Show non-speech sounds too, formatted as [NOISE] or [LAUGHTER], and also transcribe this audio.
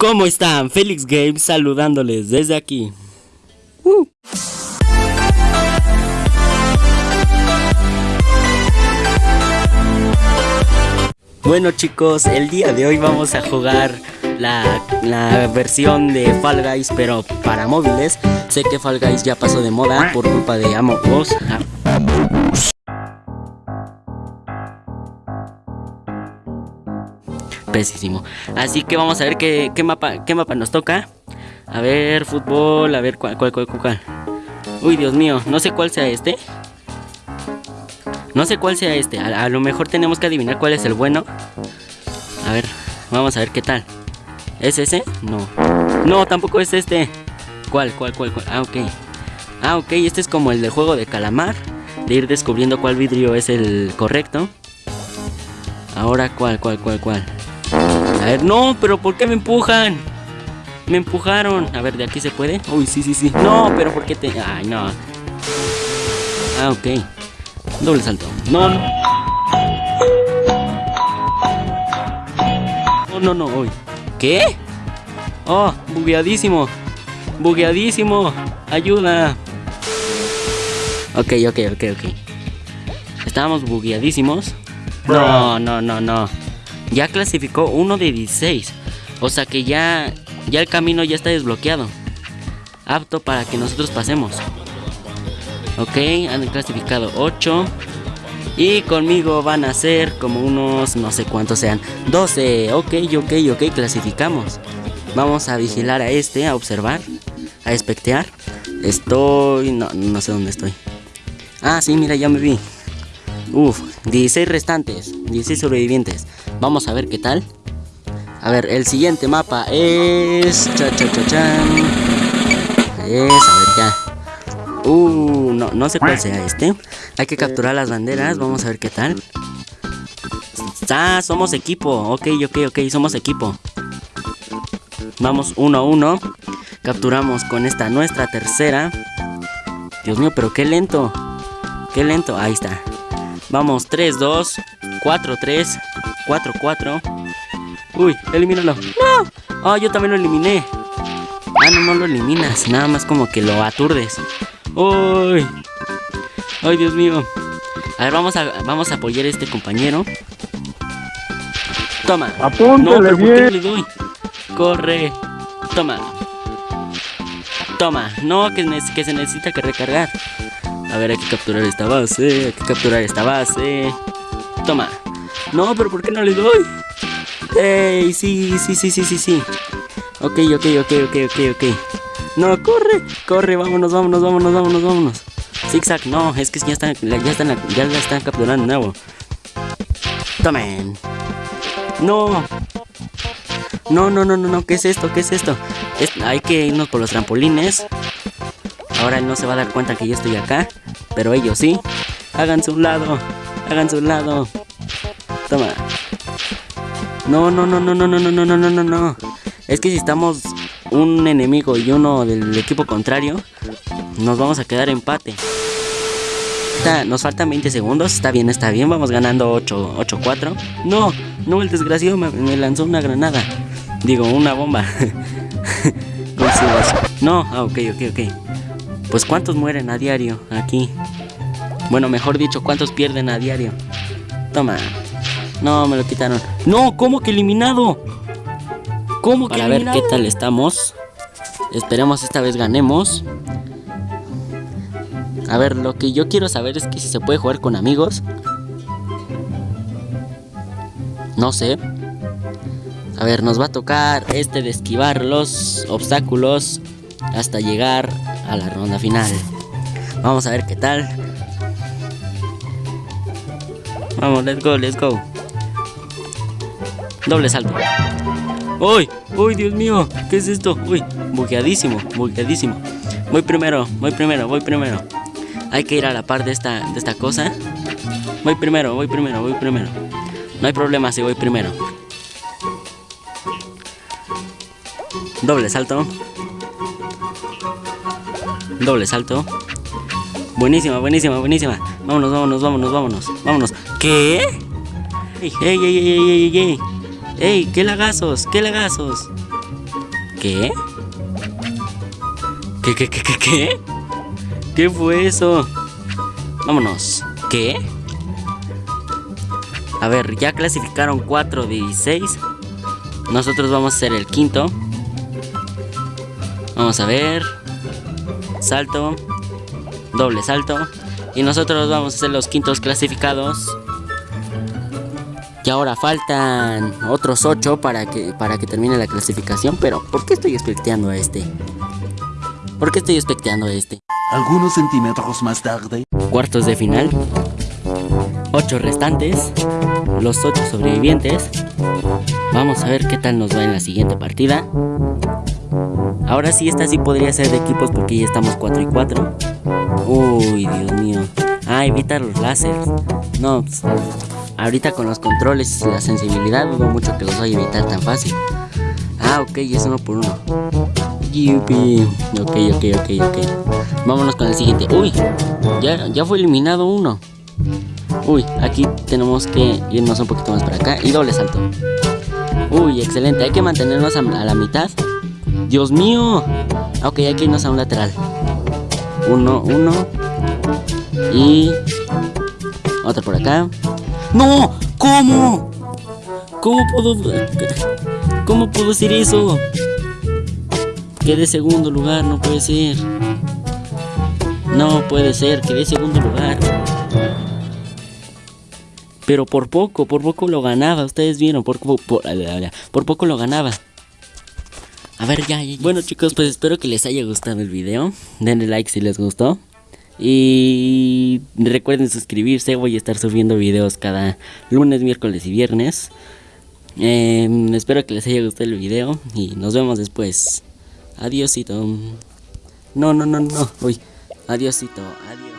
¿Cómo están? Felix Games saludándoles desde aquí. Uh. Bueno chicos, el día de hoy vamos a jugar la, la, versión de Fall Guys pero para móviles. Sé que Fall Guys ya pasó de moda por culpa de Among. Pesísimo. Así que vamos a ver qué, qué, mapa, qué mapa nos toca. A ver, fútbol, a ver cuál, cuál, cuál, cuál. Uy, Dios mío, no sé cuál sea este. No sé cuál sea este. A, a, lo mejor tenemos que adivinar cuál es el bueno. A ver, vamos a ver qué tal. ¿Es ese? No. No, tampoco es este. ¿Cuál, cuál, cuál, cuál? Ah, ok. Ah, ok, este es como el del juego de calamar. De ir descubriendo cuál vidrio es el correcto. Ahora, ¿cuál, cuál, cuál, cuál? A ver, no, pero ¿por qué me empujan? Me empujaron. A ver, ¿de aquí se puede? Uy, sí, sí, sí. No, pero ¿por qué te...? Ay, no. Ah, ok. Doble salto. No, no. No, no, no, uy. ¿Qué? Oh, bugueadísimo. Bugueadísimo. Ayuda. Ok, ok, ok, ok. Estábamos bugueadísimos. No, no, no, no. Ya clasificó uno de 16. O sea que ya, ya el camino ya está desbloqueado. Apto para que nosotros pasemos. Ok, han clasificado 8. Y conmigo van a ser como unos, no sé cuántos sean. 12. Ok, ok, ok, clasificamos. Vamos a vigilar a este, a observar, a espectear. Estoy... No, no sé dónde estoy. Ah, sí, mira, ya me vi. Uf, 16 restantes, 16 sobrevivientes. Vamos a ver qué tal. A ver, el siguiente mapa es... Cha, cha, cha, chan. Es, a ver ya. Uh, no, no sé cuál sea este. Hay que capturar las banderas, vamos a ver qué tal. Ah, somos equipo. Ok, ok, ok, somos equipo. Vamos uno a uno. Capturamos con esta nuestra tercera. Dios mío, pero qué lento. Qué lento. Ahí está. Vamos, 3, 2, 4, 3, 4, 4. Uy, elimínalo. ¡No! Oh, yo también lo eliminé. Ah, no, no lo eliminas. Nada más como que lo aturdes. Uy. Ay, Dios mío. A ver, vamos a, vamos a apoyar a este compañero. Toma. Apúntale no, pero ¿por qué bien. no le doy? Corre. Toma. Toma. No, que, que se necesita que recargar. A ver, hay que capturar esta base. Hay que capturar esta base. Toma. No, pero ¿por qué no le doy? ¡Ey! Sí, sí, sí, sí, sí, sí. Ok, ok, ok, ok, ok, ok. No, corre, corre, vámonos, vámonos, vámonos, vámonos, vámonos. Zigzag, no, es que ya están, ya están, ya la están capturando de nuevo. Tomen. No. No, no, no, no, no, ¿qué es esto? ¿Qué es esto? Es- hay que irnos por los trampolines. Ahora él no se va a dar cuenta que yo estoy acá, pero ellos sí. Háganse un lado, háganse un lado. Toma. No, no, no, no, no, no, no, no, no, no, no. Es que si estamos un enemigo y uno del equipo contrario, nos vamos a quedar empate. Nos faltan 20 segundos, está bien, está bien, vamos ganando 8, 8-4. No, no, el desgraciado me, lanzó una granada. Digo, una bomba. [LAUGHS] No, ah, ok, ok, ok. Pues cuántos mueren a diario aquí. Bueno, mejor dicho, cuántos pierden a diario. Toma. No, me lo quitaron. No, ¿cómo que eliminado? ¿Cómo que Para ver qué tal estamos. Esperemos esta vez ganemos. A ver, lo que yo quiero saber es que si se puede jugar con amigos. No sé. A ver, nos va a tocar este de esquivar los obstáculos hasta llegar a la ronda final. Vamos a ver qué tal. Vamos, let's go, let's go. Doble salto. ¡Uy! ¡Uy, Dios mío! ¿Qué es esto? ¡Uy! Bugueadísimo, bugueadísimo. Voy primero, voy primero, voy primero. Hay que ir a la par de esta, de esta cosa. Voy primero, voy primero, voy primero. No hay problema si voy primero. Doble salto. Doble salto. Buenísima, buenísima, buenísima. Vámonos, vámonos, vámonos, vámonos. Vámonos. ¿Qué? ¡Ey, ey, ey, ey, ey, ey! ¡Ey! ¡Qué lagazos! ¡Qué lagazos! ¿Qué? ¿Qué, qué, qué, qué, qué? ¿Qué fue eso? Vámonos. ¿Qué? A ver, ya clasificaron 4 de 16. Nosotros vamos a ser el quinto. Vamos a ver. Salto. Doble salto. Y nosotros vamos a ser los quintos clasificados. Ahora faltan otros 8 para que, para que termine la clasificación. Pero, ¿por qué estoy expecteando a este? ¿Por qué estoy expecteando a este? Algunos centímetros más tarde. Cuartos de final. 8 restantes. Los 8 sobrevivientes. Vamos a ver qué tal nos va en la siguiente partida. Ahora sí, esta sí podría ser de equipos porque ya estamos 4 y 4. Uy, Dios mío. Ah, evitar los láseres. No, pues, ahorita con los controles y la sensibilidad dudo mucho que los vaya a evitar tan fácil. Ah, ok, es uno por uno. Yupi. Ok, ok, ok, ok. Vámonos con el siguiente. Uy, ya, ya fue eliminado uno. Uy, aquí tenemos que irnos un poquito más para acá y doble salto. Uy, excelente. Hay que mantenernos a la mitad. Dios mío. Ok, hay que irnos a un lateral. Uno, uno. Y... Otro por acá. ¡No! ¿Cómo? ¿Cómo puedo... ¿Cómo puedo hacer eso? Quedé segundo lugar, no puede ser. No puede ser, quedé segundo lugar. Pero por poco, por poco lo ganaba. Ustedes vieron, por, por, por, poco lo ganaba. A ver, ya, ya. Bueno chicos, pues espero que les haya gustado el video. Denle like si les gustó. Y recuerden suscribirse. Voy a estar subiendo videos cada lunes, miércoles y viernes. Eh, espero que les haya gustado el video. Y nos vemos después. Adiósito. No, no, no, no. Uy. Adiósito. Adiós.